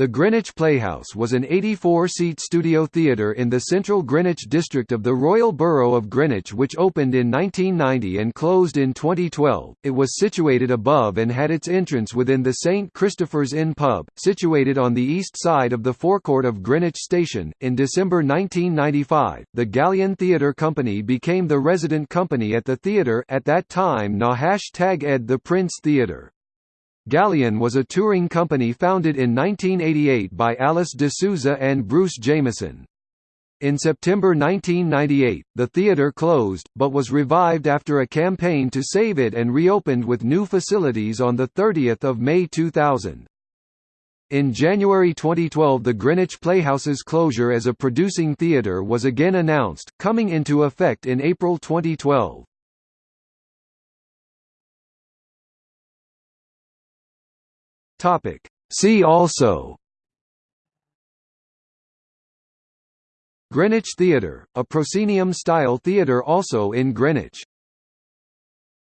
The Greenwich Playhouse was an 84-seat studio theatre in the central Greenwich district of the Royal Borough of Greenwich which opened in 1990 and closed in 2012. It was situated above and had its entrance within the St Christopher's Inn pub, situated on the east side of the forecourt of Greenwich Station. In December 1995, the Galleon Theatre Company became the resident company at the theatre at that time na Ed the Prince Theatre. Galleon was a touring company founded in 1988 by Alice de Souza and Bruce Jameson. In September 1998, the theatre closed, but was revived after a campaign to save it and reopened with new facilities on 30 May 2000. In January 2012 the Greenwich Playhouse's closure as a producing theatre was again announced, coming into effect in April 2012. Topic. See also Greenwich Theatre, a proscenium-style theatre also in Greenwich